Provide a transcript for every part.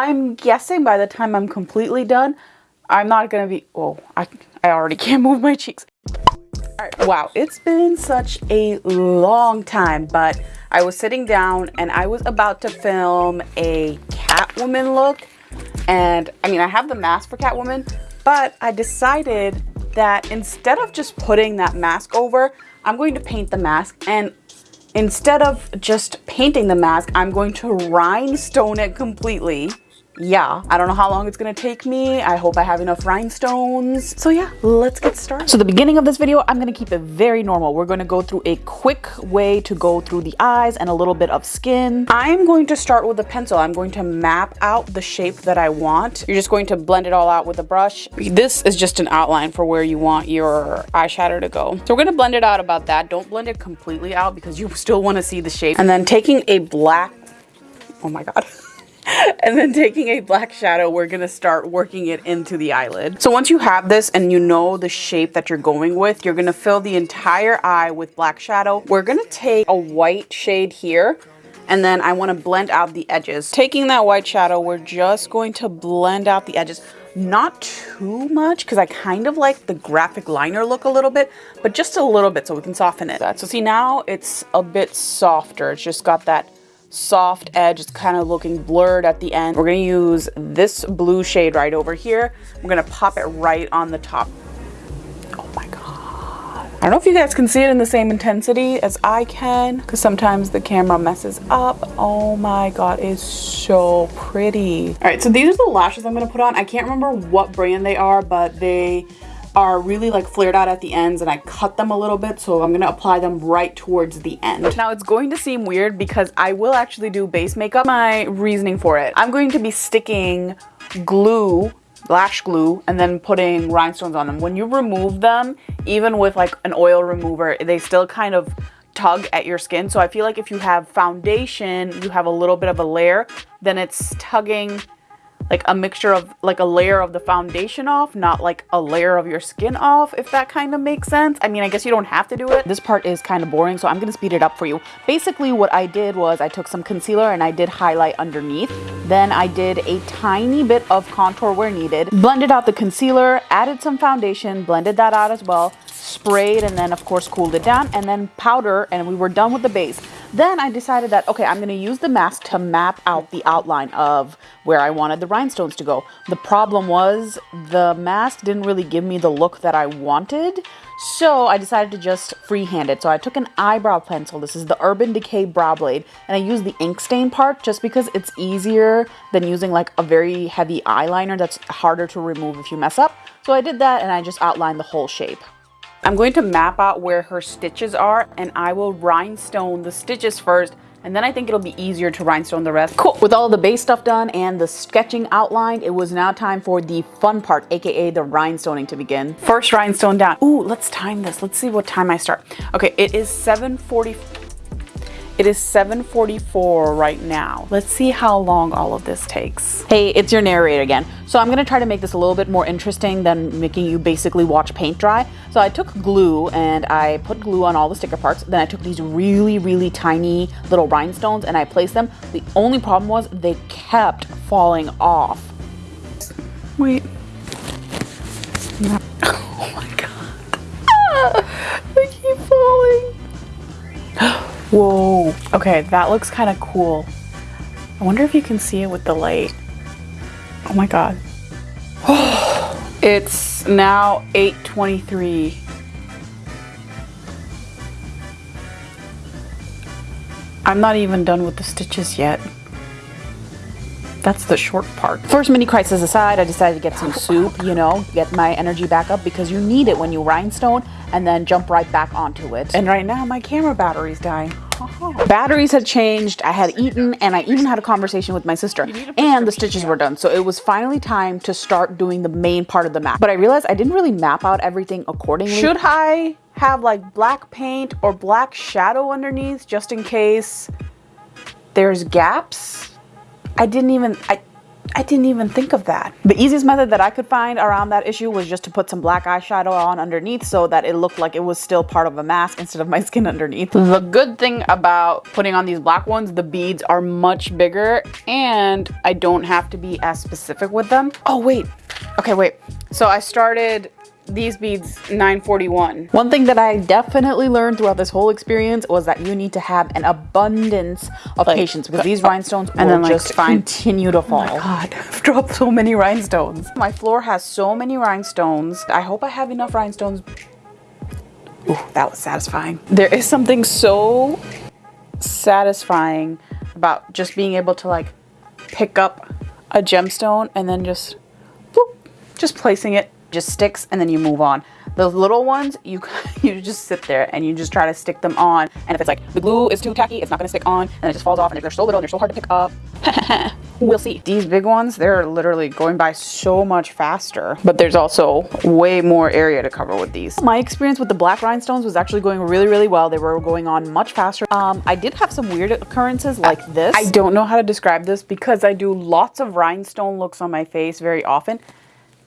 I'm guessing by the time I'm completely done, I'm not gonna be, oh, I, I already can't move my cheeks. All right, wow, it's been such a long time, but I was sitting down and I was about to film a Catwoman look. And I mean, I have the mask for Catwoman, but I decided that instead of just putting that mask over, I'm going to paint the mask and instead of just painting the mask, I'm going to rhinestone it completely yeah, I don't know how long it's gonna take me. I hope I have enough rhinestones. So yeah, let's get started. So the beginning of this video, I'm gonna keep it very normal. We're gonna go through a quick way to go through the eyes and a little bit of skin. I'm going to start with a pencil. I'm going to map out the shape that I want. You're just going to blend it all out with a brush. This is just an outline for where you want your eyeshadow to go. So we're gonna blend it out about that. Don't blend it completely out because you still wanna see the shape. And then taking a black, oh my God. and then taking a black shadow, we're gonna start working it into the eyelid. So once you have this and you know the shape that you're going with, you're gonna fill the entire eye with black shadow. We're gonna take a white shade here and then I wanna blend out the edges. Taking that white shadow, we're just going to blend out the edges. Not too much, because I kind of like the graphic liner look a little bit, but just a little bit so we can soften it. So see now it's a bit softer. It's just got that soft edge. It's kind of looking blurred at the end. We're gonna use this blue shade right over here. We're gonna pop it right on the top. Oh my God. I don't know if you guys can see it in the same intensity as I can because sometimes the camera messes up. Oh my God, it's so pretty. All right, so these are the lashes I'm gonna put on. I can't remember what brand they are, but they are really like flared out at the ends and I cut them a little bit so I'm gonna apply them right towards the end. Now it's going to seem weird because I will actually do base makeup. My reasoning for it. I'm going to be sticking glue lash glue and then putting rhinestones on them. When you remove them, even with like an oil remover, they still kind of tug at your skin. So I feel like if you have foundation, you have a little bit of a layer, then it's tugging like a mixture of like a layer of the foundation off, not like a layer of your skin off, if that kind of makes sense. I mean, I guess you don't have to do it. This part is kind of boring, so I'm gonna speed it up for you. Basically, what I did was I took some concealer and I did highlight underneath. Then I did a tiny bit of contour where needed, blended out the concealer, added some foundation, blended that out as well, sprayed, and then of course cooled it down, and then powder, and we were done with the base. Then I decided that, okay, I'm going to use the mask to map out the outline of where I wanted the rhinestones to go. The problem was the mask didn't really give me the look that I wanted. So I decided to just freehand it. So I took an eyebrow pencil. This is the Urban Decay Brow Blade. And I used the ink stain part just because it's easier than using like a very heavy eyeliner that's harder to remove if you mess up. So I did that and I just outlined the whole shape. I'm going to map out where her stitches are and I will rhinestone the stitches first and then I think it'll be easier to rhinestone the rest. Cool. With all the base stuff done and the sketching outlined, it was now time for the fun part, aka the rhinestoning to begin. First rhinestone down. Ooh, let's time this. Let's see what time I start. Okay, it is 7.40 it is 7.44 right now. Let's see how long all of this takes. Hey, it's your narrator again. So I'm gonna try to make this a little bit more interesting than making you basically watch paint dry. So I took glue and I put glue on all the sticker parts. Then I took these really, really tiny little rhinestones and I placed them. The only problem was they kept falling off. Wait. Oh my Whoa. Okay, that looks kind of cool. I wonder if you can see it with the light. Oh my god. it's now 8.23. I'm not even done with the stitches yet. That's the short part. First mini crisis aside, I decided to get some soup, you know, get my energy back up because you need it when you rhinestone and then jump right back onto it. And right now my camera battery's dying. Batteries had changed, I had eaten, and I even had a conversation with my sister. And the stitches were done. So it was finally time to start doing the main part of the map. But I realized I didn't really map out everything accordingly. Should I have like black paint or black shadow underneath just in case there's gaps? I didn't even, I, I didn't even think of that. The easiest method that I could find around that issue was just to put some black eyeshadow on underneath so that it looked like it was still part of a mask instead of my skin underneath. The good thing about putting on these black ones, the beads are much bigger and I don't have to be as specific with them. Oh, wait. Okay, wait. So I started these beads 941 one thing that i definitely learned throughout this whole experience was that you need to have an abundance of like, patience because these rhinestones and then like, just continue to fall. Oh my god i've dropped so many rhinestones. My floor has so many rhinestones. I hope i have enough rhinestones. Ooh, that was satisfying. There is something so satisfying about just being able to like pick up a gemstone and then just boop, just placing it just sticks and then you move on. The little ones, you you just sit there and you just try to stick them on. And if it's like the glue is too tacky, it's not gonna stick on and it just falls off and if they're so little, they're so hard to pick up. we'll see. These big ones, they're literally going by so much faster, but there's also way more area to cover with these. My experience with the black rhinestones was actually going really, really well. They were going on much faster. Um, I did have some weird occurrences like this. I don't know how to describe this because I do lots of rhinestone looks on my face very often.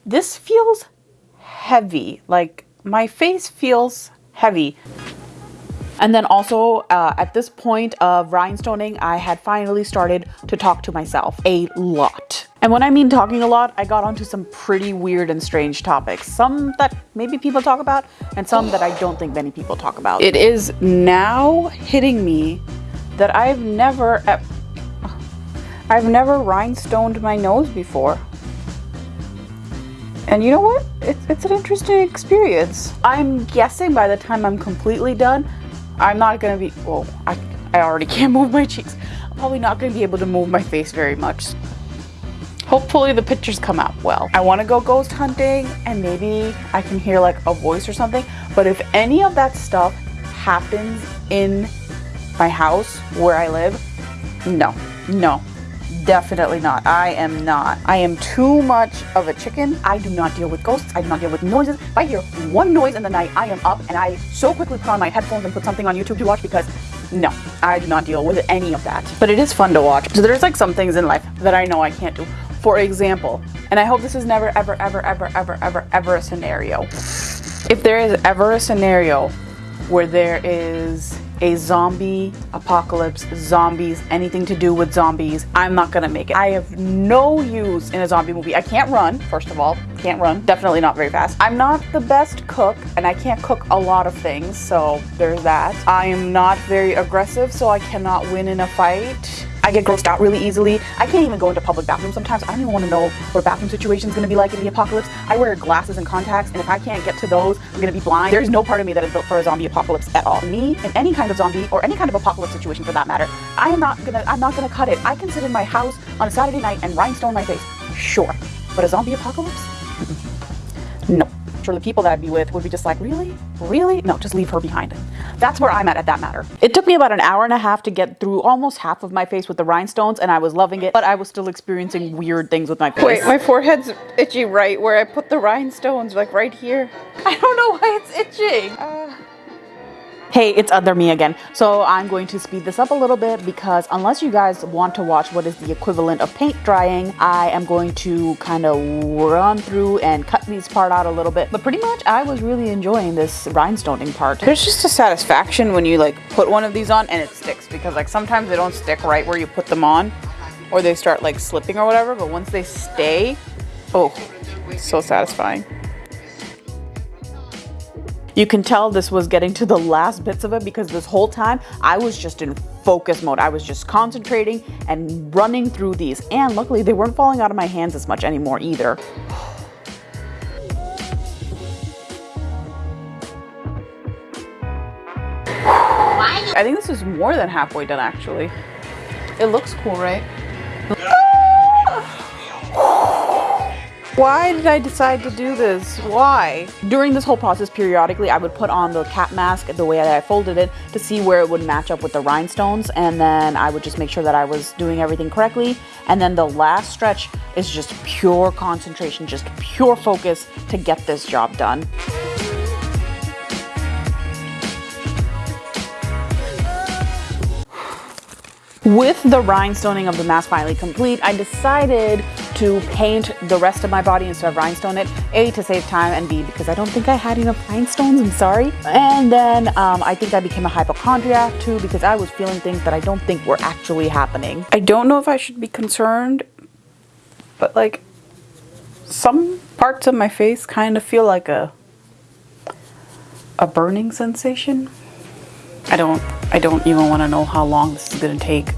This feels heavy. Like my face feels heavy. And then also uh, at this point of rhinestoning, I had finally started to talk to myself a lot. And when I mean talking a lot, I got onto some pretty weird and strange topics. Some that maybe people talk about and some that I don't think many people talk about. It is now hitting me that I've never, I've never rhinestoned my nose before. And you know what? It's, it's an interesting experience. I'm guessing by the time I'm completely done, I'm not gonna be, well, I, I already can't move my cheeks. I'm probably not gonna be able to move my face very much. Hopefully the pictures come out well. I wanna go ghost hunting and maybe I can hear like a voice or something. But if any of that stuff happens in my house where I live, no, no, Definitely not. I am not. I am too much of a chicken. I do not deal with ghosts. I do not deal with noises. If I hear one noise in the night, I am up and I so quickly put on my headphones and put something on YouTube to watch because no, I do not deal with any of that. But it is fun to watch. So there's like some things in life that I know I can't do. For example, and I hope this is never, ever, ever, ever, ever, ever, ever a scenario. If there is ever a scenario where there is a zombie apocalypse, zombies, anything to do with zombies, I'm not gonna make it. I have no use in a zombie movie. I can't run, first of all, can't run, definitely not very fast. I'm not the best cook and I can't cook a lot of things, so there's that. I am not very aggressive, so I cannot win in a fight. I get grossed out really easily. I can't even go into public bathrooms sometimes. I don't even want to know what a bathroom situation is going to be like in the apocalypse. I wear glasses and contacts, and if I can't get to those, I'm going to be blind. There's no part of me that is built for a zombie apocalypse at all. Me, in any kind of zombie or any kind of apocalypse situation for that matter, I am not gonna, I'm not gonna cut it. I can sit in my house on a Saturday night and rhinestone my face, sure. But a zombie apocalypse? no sure the people that I'd be with would be just like, really? Really? No, just leave her behind. That's where I'm at at that matter. It took me about an hour and a half to get through almost half of my face with the rhinestones and I was loving it, but I was still experiencing weird things with my face. Wait, my forehead's itchy right where I put the rhinestones, like right here. I don't know why it's itching. Uh hey, it's other me again. So I'm going to speed this up a little bit because unless you guys want to watch what is the equivalent of paint drying, I am going to kind of run through and cut these part out a little bit. But pretty much I was really enjoying this rhinestoning part. There's just a satisfaction when you like put one of these on and it sticks because like sometimes they don't stick right where you put them on or they start like slipping or whatever. But once they stay, oh, so satisfying. You can tell this was getting to the last bits of it because this whole time I was just in focus mode. I was just concentrating and running through these. And luckily they weren't falling out of my hands as much anymore either. I think this is more than halfway done actually. It looks cool, right? Why did I decide to do this? Why? During this whole process, periodically, I would put on the cap mask the way that I folded it to see where it would match up with the rhinestones. And then I would just make sure that I was doing everything correctly. And then the last stretch is just pure concentration, just pure focus to get this job done. With the rhinestoning of the mask finally complete, I decided to paint the rest of my body instead of rhinestone it. A, to save time, and B, because I don't think I had enough rhinestones, I'm sorry. And then um, I think I became a hypochondriac too because I was feeling things that I don't think were actually happening. I don't know if I should be concerned, but like some parts of my face kind of feel like a a burning sensation. I don't I don't even want to know how long this is going to take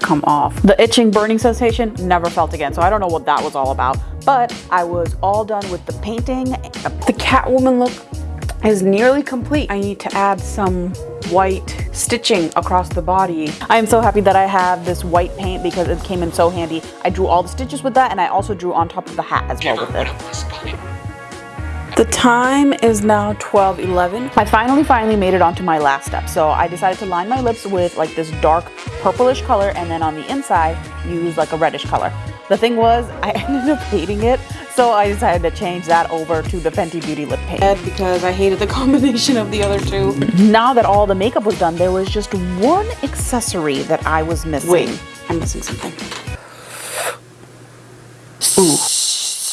come off. The itching burning sensation never felt again. So I don't know what that was all about, but I was all done with the painting. The Catwoman look is nearly complete. I need to add some white stitching across the body. I am so happy that I have this white paint because it came in so handy. I drew all the stitches with that and I also drew on top of the hat as well with it. The time is now 12.11. I finally, finally made it onto my last step. So I decided to line my lips with like this dark purplish color and then on the inside use like a reddish color. The thing was, I ended up hating it so I decided to change that over to the Fenty Beauty lip paint because I hated the combination of the other two. Now that all the makeup was done, there was just one accessory that I was missing. Wait, I'm missing something. Ooh.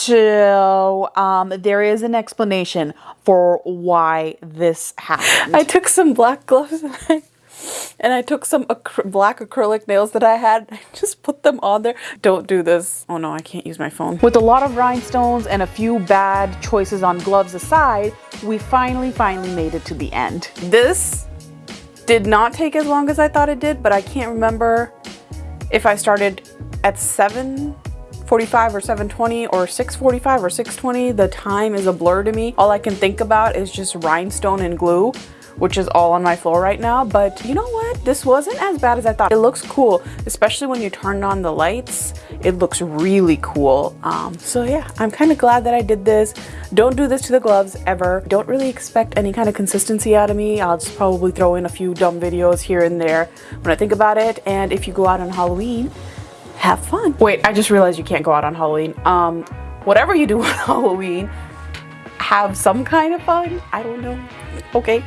So um, there is an explanation for why this happened. I took some black gloves and I took some ac black acrylic nails that I had. I just put them on there. Don't do this. Oh no, I can't use my phone. With a lot of rhinestones and a few bad choices on gloves aside, we finally, finally made it to the end. This did not take as long as I thought it did, but I can't remember if I started at 745 or 720 or 645 or 620. The time is a blur to me. All I can think about is just rhinestone and glue which is all on my floor right now. But you know what? This wasn't as bad as I thought. It looks cool, especially when you turn on the lights. It looks really cool. Um, so yeah, I'm kind of glad that I did this. Don't do this to the gloves ever. Don't really expect any kind of consistency out of me. I'll just probably throw in a few dumb videos here and there when I think about it. And if you go out on Halloween, have fun. Wait, I just realized you can't go out on Halloween. Um, whatever you do on Halloween, have some kind of fun. I don't know. Okay.